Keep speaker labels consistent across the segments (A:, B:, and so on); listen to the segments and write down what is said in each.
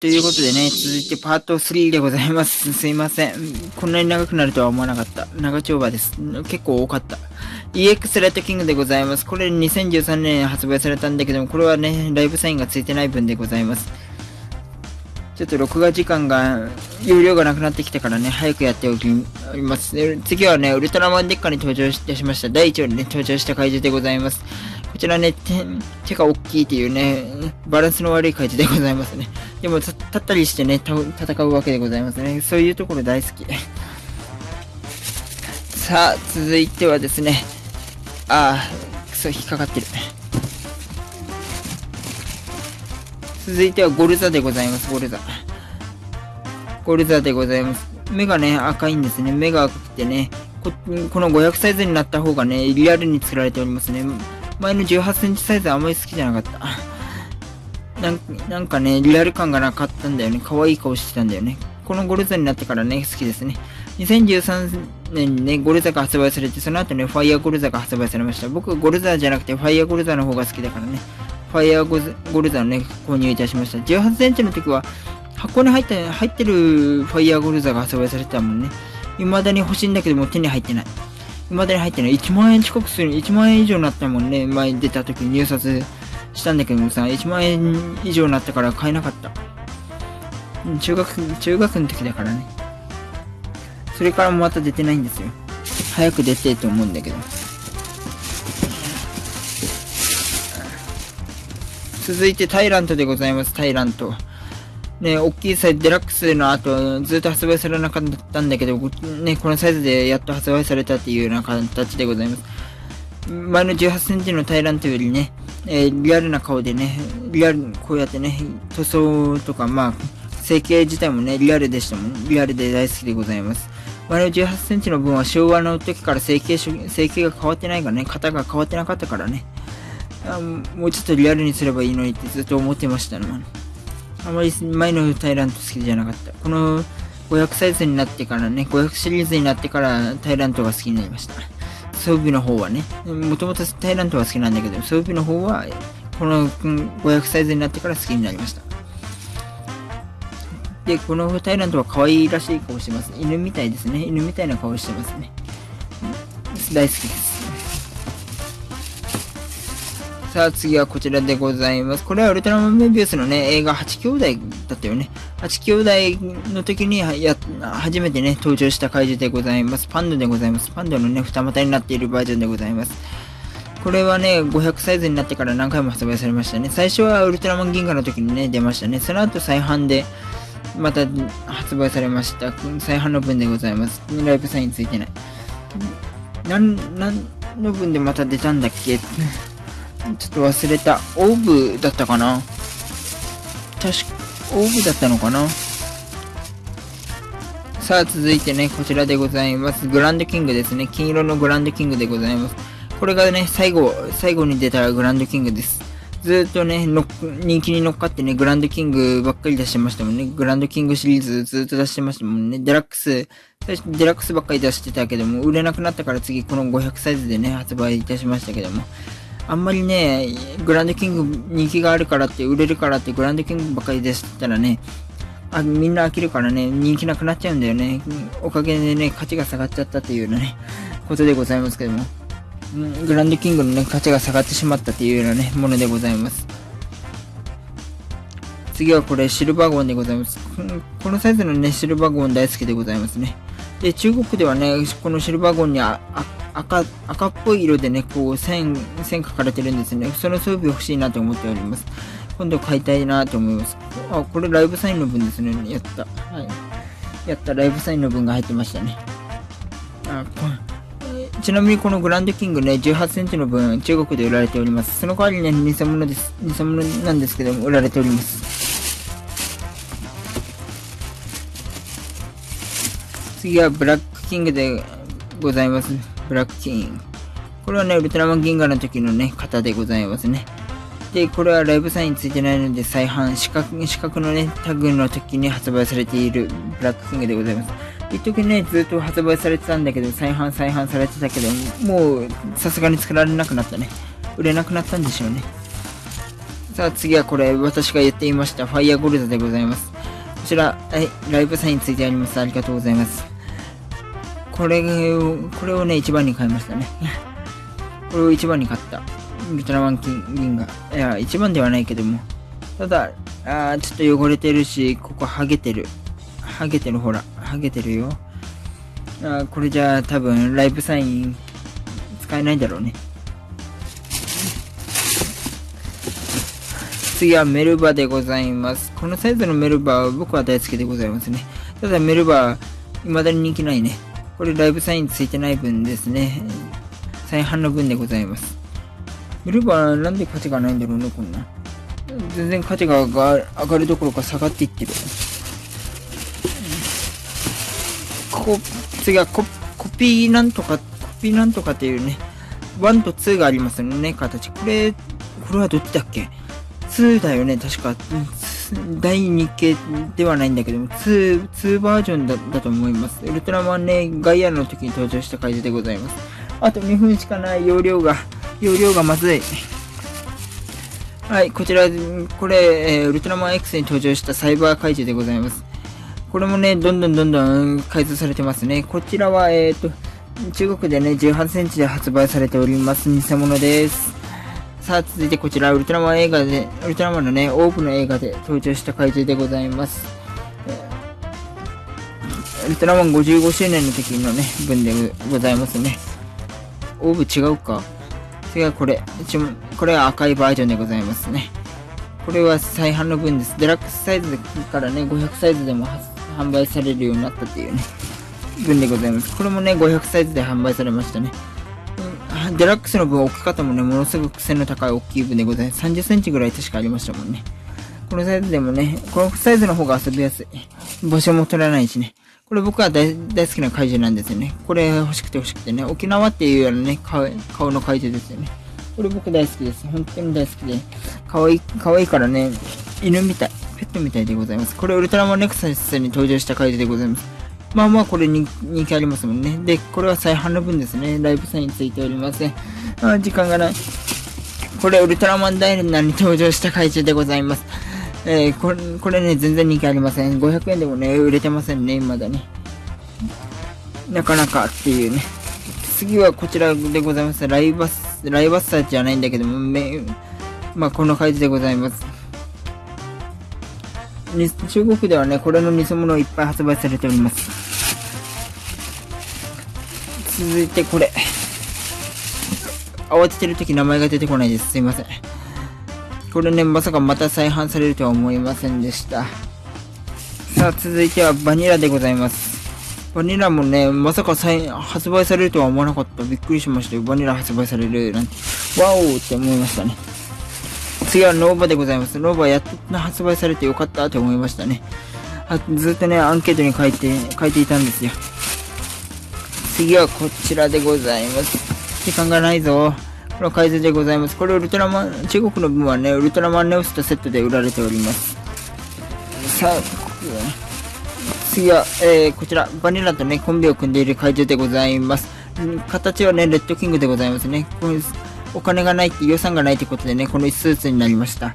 A: ということでね、続いてパート3でございます。すいません。こんなに長くなるとは思わなかった。長丁場です。結構多かった。EX ライトキングでございます。これ2013年発売されたんだけども、これはね、ライブサインがついてない分でございます。ちょっと録画時間が、容量がなくなってきたからね、早くやっておきます。次はね、ウルトラマンデッカに登場いたしました。第1話にね、登場した怪獣でございます。ちらね、手手が大きいっていうね、バランスの悪い怪獣でございますね。でも、立ったりしてね、戦うわけでございますね。そういうところ大好き。さあ、続いてはですね、ああ、くそ、引っかかってる。続いてはゴルザでございます、ゴルザ。ゴルザでございます。目がね、赤いんですね。目が赤くてね、ここの500サイズになった方がね、リアルに作られておりますね。前の18センチサイズあんまり好きじゃなかった。なんなんかね、リアル感がなかったんだよね。可愛い顔してたんだよね。このゴルザになってからね、好きですね。2013年にね、ゴルザが発売されて、その後ね、ファイヤーゴルザが発売されました。僕、ゴルザじゃなくて、ファイヤーゴルザの方が好きだからね。ファイヤーゴルザをね、購入いたしました。18センチの時は、箱に入って入ってるファイヤーゴルザが発売されてたもんね。未だに欲しいんだけども手に入ってない。未だに入ってない。1万円近くする。1万円以上になったもんね。前出た時に入札したんだけどさ、1万円以上になったから買えなかった。中学、中学の時だからね。それからもまた出てないんですよ。早く出てと思うんだけど。続いてタイラントでございます、タイラント。ね、大きいサイズ、デラックスの後、ずっと発売されなかったんだけど、ね、このサイズでやっと発売されたっていうような形でございます。前の18センチのタイラントよりね、えー、リアルな顔でね、リアル、こうやってね、塗装とか、まあ、成形自体もね、リアルでしたもん。リアルで大好きでございます。前の18センチの分は昭和の時から成形、成形が変わってないからね、型が変わってなかったからね。もうちょっとリアルにすればいいのにってずっと思ってましたの。あまり前のタイラント好きじゃなかった。この500サイズになってからね、500シリーズになってからタイラントが好きになりました。装備の方はね、もともとタイラントは好きなんだけど、装備の方はこの500サイズになってから好きになりました。で、このタイラントは可愛らしい顔してます。犬みたいですね。犬みたいな顔してますね。大好きです。さあ次はこちらでございます。これはウルトラマンメビウスのね、映画8兄弟だったよね。8兄弟の時にや、初めてね、登場した怪獣でございます。パンダでございます。パンダのね、二股になっているバージョンでございます。これはね、500サイズになってから何回も発売されましたね。最初はウルトラマン銀河の時にね、出ましたね。その後再販で、また発売されました。再販の分でございます。ライブサインついてない。なん、なんの分でまた出たんだっけ？ちょっと忘れた。オーブだったかな？確か、オーブだったのかな？さあ、続いてね、こちらでございます。グランドキングですね。金色のグランドキングでございます。これがね、最後、最後に出たグランドキングです。ずっとね、の人気に乗っかってね、グランドキングばっかり出してましたもんね。グランドキングシリーズずっと出してましたもんね。デラックス、最初デラックスばっかり出してたけども、売れなくなったから次この500サイズでね、発売いたしましたけども。あんまりね、グランドキング人気があるからって、売れるからってグランドキングばかりでしたらね、あみんな飽きるからね、人気なくなっちゃうんだよね。おかげでね、価値が下がっちゃったっていうようなね、ことでございますけども。グランドキングのね、価値が下がってしまったっていうようなね、ものでございます。次はこれ、シルバーゴンでございます。このサイズのね、シルバーゴン大好きでございますね。で、中国ではね、このシルバーゴンにあ赤、赤っぽい色でね、こう線、線書かれてるんですね。その装備欲しいなと思っております。今度買いたいなと思います。あ、これライブサインの分ですね。やった。はい。やった、ライブサインの分が入ってましたね。あ、こちなみにこのグランドキングね、18センチの分、中国で売られております。その代わりね、偽物です。偽物なんですけども、売られております。次はブラックキングでございます。ブラックキン。これはね、ウルトラマン銀河の時のね、型でございますね。で、これはライブサインついてないので再販、四角、四角のね、タグの時に発売されているブラックキングでございます。一時ね、ずっと発売されてたんだけど、再販再販されてたけど、もう、さすがに作られなくなったね。売れなくなったんでしょうね。さあ次はこれ、私が言っていました、ファイアゴルドでございます。こちら、はい、ライブサインついてあります。ありがとうございます。これを、これをね、一番に買いましたね。これを一番に買った。ウトラマン銀河。いや、一番ではないけども。ただ、あちょっと汚れてるし、ここハゲてる。ハゲてる、ほら。ハゲてるよ。あこれじゃあ多分ライブサイン使えないだろうね。次はメルバでございます。このサイズのメルバは僕は大好きでございますね。ただメルバ、未だに人気ないね。これライブサインついてない分ですね。再販の分でございます。メルバなんで価値がないんだろうね、こんな。全然価値が上がるどころか下がっていってる。ここ、次はコピーなんとか、コピーなんとかっていうね、1と2がありますよね、形。これ、これはどっちだっけ？2だよね、確か。第2系ではないんだけども、2、2バージョンだだと思います。ウルトラマンね、ガイアの時に登場した回でございます。あと2分しかない容量が、容量がまずい。はい、こちら、これ、え、ウルトラマン X に登場したサイバー怪獣でございます。これもね、どんどんどんどん改造されてますね。こちらは、えっ、ー、と、中国でね、18センチで発売されております。偽物です。さあ、続いてこちら、ウルトラマン映画で、ウルトラマンのね、多くの映画で登場した怪獣でございます。ウルトラマン55周年の時のね、分でございますね。オーブ違うか次はこれ。これは赤いバージョンでございますね。これは再販の分です。デラックスサイズからね、500サイズでも販売されるようになったっていうね、分でございます。これもね、500サイズで販売されましたね。デラックスの分置き方もね、ものすごく背の高い大きい分でございます。30センチぐらい確かありましたもんね。このサイズでもね、このサイズの方が遊びやすい。場所も取らないしね。これ僕は大好きな怪獣なんですよね。これ欲しくて欲しくてね。沖縄っていうようなね、顔の怪獣ですよね。これ僕大好きです。本当に大好きで。可愛い、可愛いからね、犬みたい。ペットみたいでございます。これウルトラマンネクサスに登場した回でございます。まあまあこれに人気ありますもんね。で、これは再販の分ですね。ライブサインついておりません。あ時間がない。これウルトラマンダイナに登場した怪獣でございます。えー、これ、これね、全然人気ありません。500円でもね、売れてませんね、未だに。なかなかっていうね。次はこちらでございます。ライバス、ライバッサーじゃないんだけども、め、まあ、この感じでございます。中国ではね、これの偽物をいっぱい発売されております。続いてこれ。慌ててる時名前が出てこないです。すいません。これね、まさかまた再販されるとは思いませんでした。さあ、続いてはバニラでございます。バニラもね、まさか再発売されるとは思わなかった。びっくりしましたよ。バニラ発売されるなんて。ワオって思いましたね。次はノーバでございます。ノーバやっと発売されてよかったって思いましたね。ずっとね、アンケートに書いて、書いていたんですよ。次はこちらでございます。時間がないぞ。この改造でございます。これウルトラマン、中国の分はね、ウルトラマンネオスとセットで売られております。さあ、次は、えー、こちら、バニラとね、コンビを組んでいる怪獣でございます。形はね、レッドキングでございますね。これお金がないって、予算がないってことでね、このスーツになりました。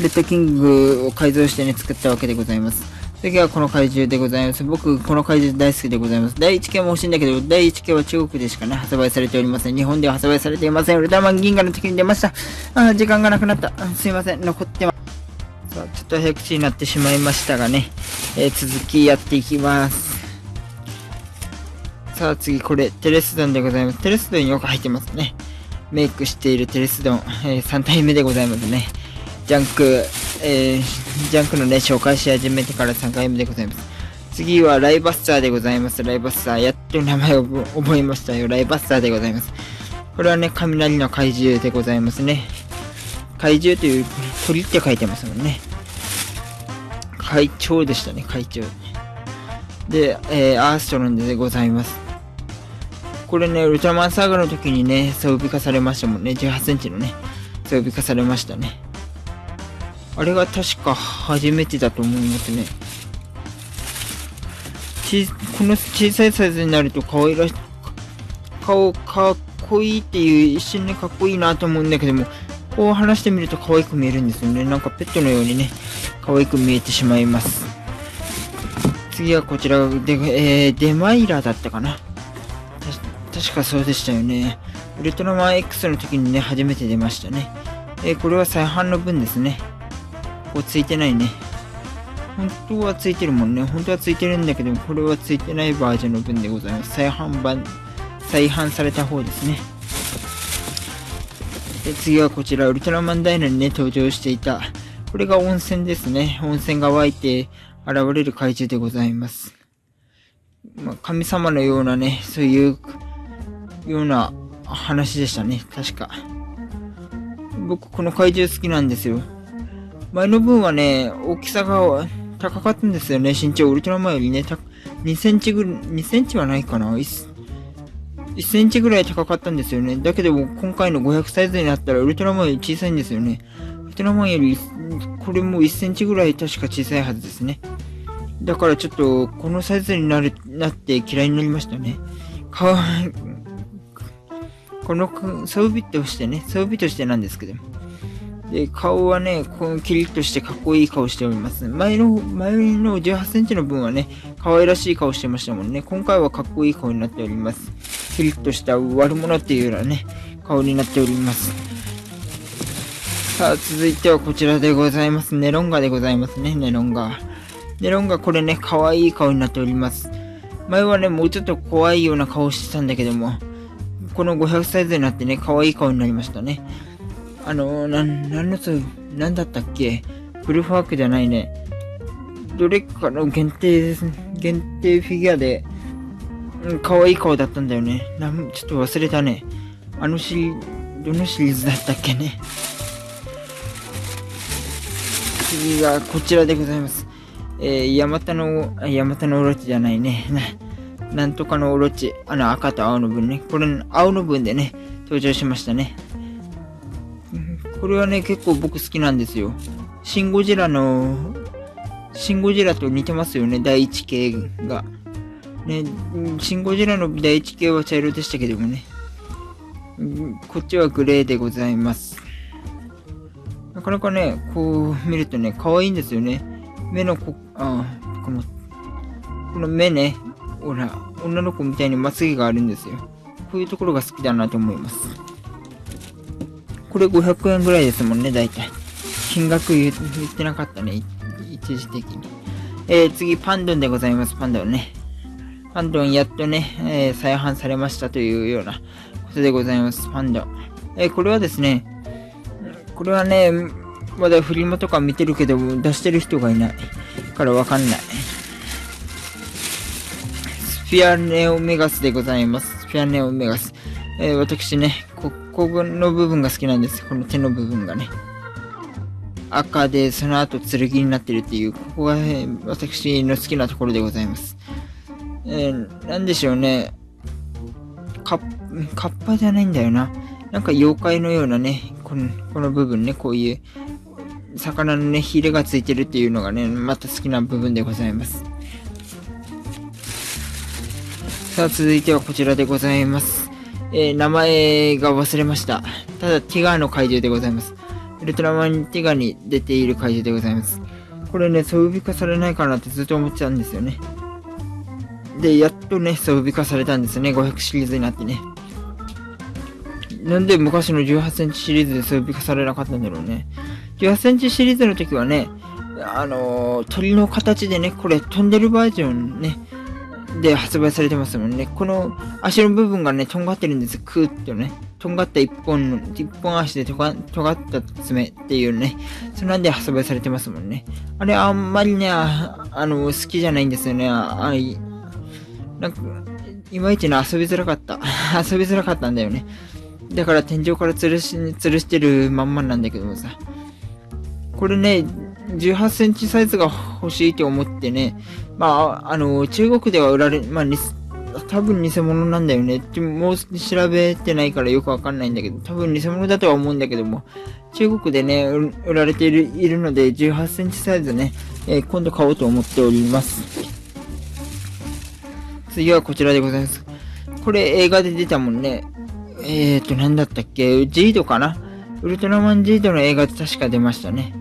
A: レッドキングを改造してね、作ったわけでございます。次はこの怪獣でございます。僕、この怪獣大好きでございます。第1系も欲しいんだけど、第1系は中国でしかね、発売されておりません。日本では発売されていません。ウルトラマン銀河の時に出ました。あ、時間がなくなった。すいません。残ってます。さあ、ちょっと早口になってしまいましたがね、えー、続きやっていきます。さあ次、これ、テレスドンでございます。テレスドンよく入ってますね。メイクしているテレスドン、えー、3体目でございますね。ジャンク、えー、ジャンクのね、紹介し始めてから3回目でございます。次はライバッサーでございます。ライバッサー。やっと名前を覚えましたよ。ライバッサーでございます。これはね、雷の怪獣でございますね。怪獣という鳥って書いてますもんね。会長でしたね、会長。で、えー、アーストロンでございます。これね、ウルトラマンサーガの時にね、装備化されましたもんね。18センチのね、装備化されましたね。あれが確か初めてだと思いますね。ちこの小さいサイズになると可愛らし、顔かっこいいっていう一瞬でかっこいいなと思うんだけども、こう離してみると可愛く見えるんですよね。なんかペットのようにね、可愛く見えてしまいます。次はこちらで、えー、デマイラだったかな。確かそうでしたよね。ウルトラマン X の時にね、初めて出ましたね。えー、これは再販の分ですね。こうついてないね。本当はついてるもんね。本当はついてるんだけど、これはついてないバージョンの分でございます。再販版、再販された方ですね。で次はこちら、ウルトラマンダイナにね、登場していた。これが温泉ですね。温泉が湧いて現れる怪獣でございます。まあ、神様のようなね、そういうような話でしたね。確か。僕、この怪獣好きなんですよ。前の分はね、大きさが高かったんですよね。身長、ウルトラマンよりね、2センチぐらい、2センチはないかな 1, 1センチぐらい高かったんですよね。だけど今回の500サイズになったらウルトラマンより小さいんですよね。ウルトラマンより、これも1センチぐらい確か小さいはずですね。だからちょっと、このサイズになる、なって嫌いになりましたね。かわ、この装備としてね、装備としてなんですけども。で、顔はね、このキリッとしてかっこいい顔しております。前の、前の18センチの分はね、可愛らしい顔してましたもんね。今回はかっこいい顔になっております。キリッとした悪者っていうようなね、顔になっております。さあ、続いてはこちらでございます。ネロンガでございますね、ネロンガ。ネロンガこれね、可愛い顔になっております。前はね、もうちょっと怖いような顔してたんだけども、この500サイズになってね、可愛い顔になりましたね。あのー、なん、なんのつ、なんだったっけ？フルファークじゃないね。どれかの限定。限定フィギュアで、うん、可愛い顔だったんだよね。なん、ちょっと忘れたね。あのシリ、どのシリーズだったっけね？次がこちらでございます。えー、ヤマタの、ヤマタのオロチじゃないね。な、なんとかのオロチ。あの赤と青の分ね。これ、青の分でね、登場しましたね。これはね、結構僕好きなんですよ。シンゴジラの、シンゴジラと似てますよね、第一系が。ね、シンゴジラの第一系は茶色でしたけどもね。こっちはグレーでございます。なかなかね、こう見るとね、可愛いんですよね。目のこ、あこの、この目ね、ほら、女の子みたいにまつげがあるんですよ。こういうところが好きだなと思います。これ500円ぐらいですもんね、大体。金額言ってなかったね、一時的に。えー、次、パンドンでございます、パンドンね。パンドンやっとね、えー、再販されましたというようなことでございます、パンドン。えー、これはですね、これはね、まだフリマとか見てるけど、出してる人がいないからわかんない。スフィアネオメガスでございます。スフィアネオメガス。えー、私ね、こここの部分が好きなんです。この手の部分がね。赤で、その後剣になってるっていう、ここが、ね、私の好きなところでございます。えー、なんでしょうね。カッ、カッパじゃないんだよな。なんか妖怪のようなね、この、この部分ね、こういう、魚のね、ヒレがついてるっていうのがね、また好きな部分でございます。さあ、続いてはこちらでございます。えー、名前が忘れました。ただ、ティガーの怪獣でございます。ウルトラマンティガーに出ている怪獣でございます。これね、ソフビ化されないかなってずっと思ってたんですよね。で、やっとね、ソフビ化されたんですね。500シリーズになってね。なんで昔の18センチシリーズでソフビ化されなかったんだろうね。18センチシリーズの時はね、あのー、鳥の形でね、これ飛んでるバージョンね、で発売されてますもんね。この足の部分がね、とんがってるんです。クーッとね。とんがった一本の、一本足でとがとがった爪っていうね。そんなんで発売されてますもんね。あれ、あんまりね、あの、好きじゃないんですよね。あい、なんか、いまいちね、遊びづらかった。遊びづらかったんだよね。だから天井から吊るし、吊るしてるまんまなんだけどもさ。これね、18センチサイズが欲しいと思ってね、まあ、あの、中国では売られ、まあ、多分偽物なんだよねって。もう調べてないからよくわかんないんだけど、多分偽物だとは思うんだけども、中国でね、売られているいるので、18センチサイズね、えー、今度買おうと思っております。次はこちらでございます。これ映画で出たもんね。えーと、なんだったっけ？ジードかな？ウルトラマン Z の映画で確か出ましたね。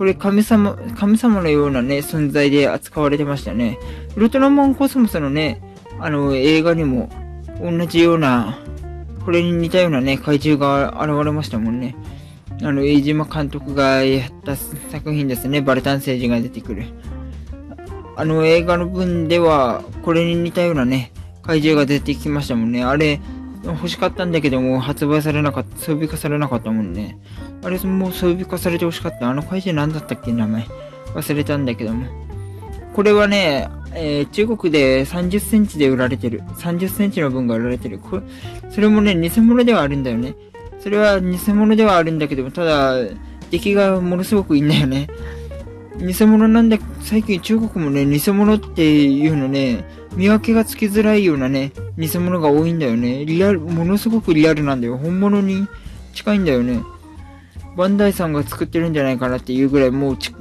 A: これ神様、神様のようなね、存在で扱われてましたね。ウルトラマンコスモスのね、あの、映画にも同じような、これに似たようなね、怪獣が現れましたもんね。あの、飯島監督がやった作品ですね。バルタン星人が出てくる。あの映画の分では、これに似たようなね、怪獣が出てきましたもんね。あれ、欲しかったんだけども、発売されなかった、装備化されなかったもんね。あれ、もう装備化されて欲しかった。あの怪獣何だったっけ名前。忘れたんだけども。これはね、えー、中国で30センチで売られてる。30センチの分が売られてる。これ、それもね、偽物ではあるんだよね。それは偽物ではあるんだけども、ただ、出来がものすごくいいんだよね。偽物なんだ、最近中国もね、偽物っていうのね、見分けがつきづらいようなね、偽物が多いんだよね。リアル、ものすごくリアルなんだよ。本物に近いんだよね。バンダイさんが作ってるんじゃないかなっていうぐらい、もうち、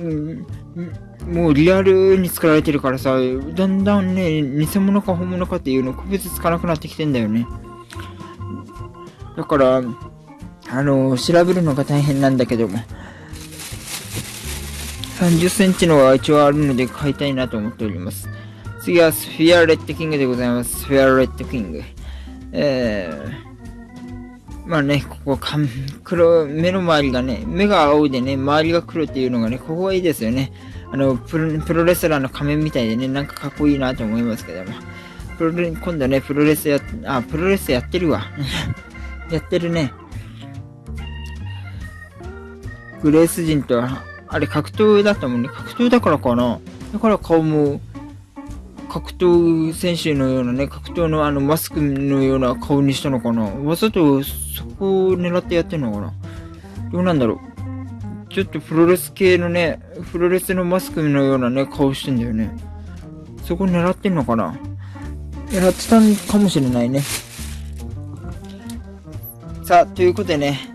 A: もうリアルに作られてるからさ、だんだんね、偽物か本物かっていうの区別つかなくなってきてんだよね。だから、あの、調べるのが大変なんだけども。30センチのは一応あるので買いたいなと思っております。次はスフィアレッドキングでございます。スフィアレッドキング。えー、まあね、ここか、黒、目の周りがね、目が青でね、周りが黒っていうのがね、ここはいいですよね。あの、プロプロレスラーの仮面みたいでね、なんかかっこいいなと思いますけども。プロレ今度ね、プロレスや、あ、プロレスやってるわ。やってるね。グレース人とあれ格闘だったもんね。格闘だからかな。だから顔も、格闘選手のようなね、格闘のあのマスクのような顔にしたのかな。わざとそこを狙ってやってんのかな。どうなんだろう。ちょっとプロレス系のね、プロレスのマスクのようなね、顔してんだよね。そこ狙ってんのかな。狙ってたんかもしれないね。さあ、ということでね、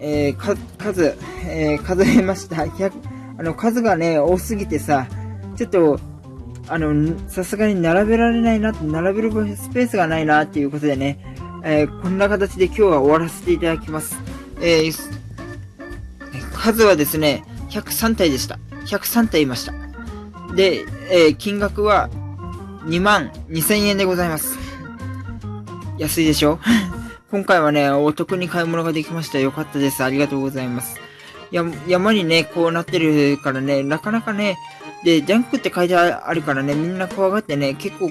A: えー、か、数、えー、数えました。あの、数がね、多すぎてさ、ちょっと、あの、さすがに並べられないな、並べるスペースがないな、っていうことでね、えー、こんな形で今日は終わらせていただきます。えー、数はですね、103体でした。103体いました。で、え、金額は2万2000円でございます。安いでしょ？今回はね、お得に買い物ができました。よかったです。ありがとうございます。や、山にね、こうなってるからね、なかなかね、で、ジャンクって書いてあるからね、みんな怖がってね、結構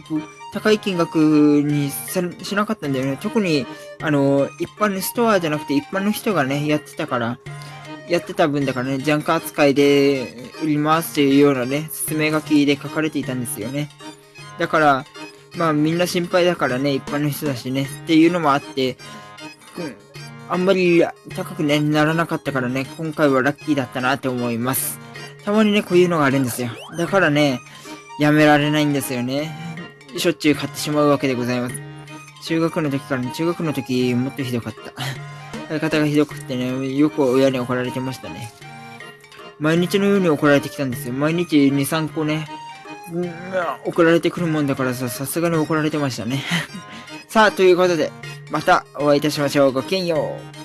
A: 高い金額にしなかったんだよね。特に、あの、一般のストアじゃなくて一般の人がね、やってたから、やってた分だからね、ジャンク扱いで売りますっていうようなね、説明書きで書かれていたんですよね。だから、まあみんな心配だからね、一般の人だしね、っていうのもあって、うん、あんまり高くね、ならなかったからね、今回はラッキーだったなって思います。たまにね、こういうのがあるんですよ。だからね、やめられないんですよね。しょっちゅう買ってしまうわけでございます。中学の時からね、中学の時もっとひどかった。買い方がひどくてね、よく親に怒られてましたね。毎日のように怒られてきたんですよ。毎日2、3個ね、怒られてくるもんだからさ、さすがに怒られてましたね。さあ、ということで、またお会いいたしましょう。ごきげんよう。